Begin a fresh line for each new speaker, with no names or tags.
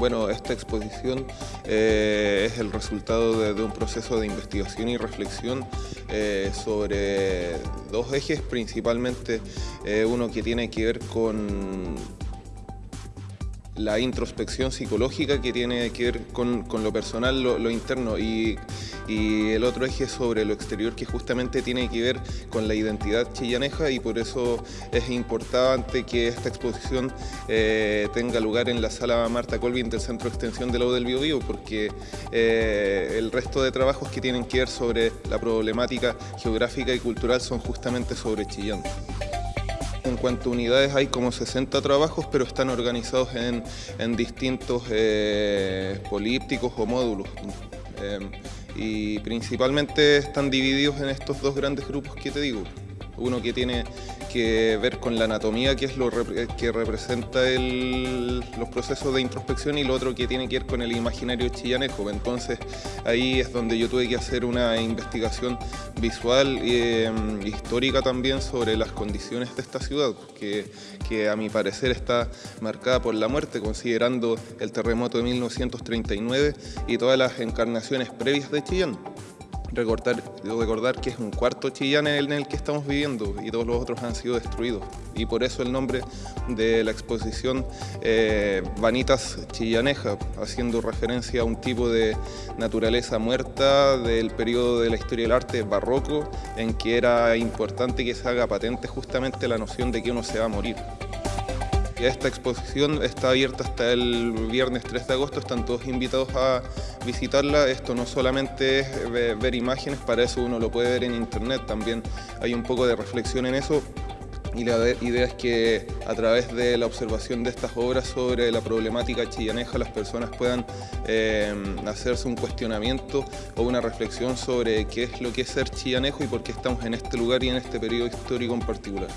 Bueno, esta exposición eh, es el resultado de, un proceso de investigación y reflexión eh, sobre dos ejes, principalmente eh, uno que tiene que ver con la introspección psicológica que tiene que ver con, lo personal, lo, interno y, el otro eje sobre lo exterior que justamente tiene que ver con la identidad chillaneja y por eso es importante que esta exposición eh, tenga lugar en la sala Marta Colvin del Centro Extensión de la U del Bio, porque eh, el resto de trabajos que tienen que ver sobre la problemática geográfica y cultural son justamente sobre Chillán. En cuanto a unidades hay como 60 trabajos, pero están organizados en, distintos eh, polípticos o módulos. Em, y principalmente están divididos en estos dos grandes grupos que te digo. Uno que tiene que ver con la anatomía, que es lo que representa los procesos de introspección, y lo otro que tiene que ver con el imaginario chillanejo. Entonces ahí es donde yo tuve que hacer una investigación visual e histórica también sobre las condiciones de esta ciudad, que, que a mi parecer está marcada por la muerte, considerando el terremoto de 1939 y todas las encarnaciones previas de Chillán recordar, recordar que es un cuarto Chillán en el que estamos viviendo y todos los otros han sido destruidos. Y por eso el nombre de la exposición eh, Vanitas Chillaneja, haciendo referencia a un tipo de naturaleza muerta del periodo de la historia del arte barroco, en que era importante que se haga patente justamente la noción de que uno se va a morir. Esta exposición está abierta hasta el viernes 3 de agosto, están todos invitados a visitarla. Esto no solamente es ver imágenes, para eso uno lo puede ver en internet, también hay un poco de reflexión en eso. Y la idea es que a través de la observación de estas obras sobre la problemática chillaneja las personas puedan eh, hacerse un cuestionamiento o una reflexión sobre qué es lo que es ser chillanejo y por qué estamos en este lugar y en este periodo histórico en particular.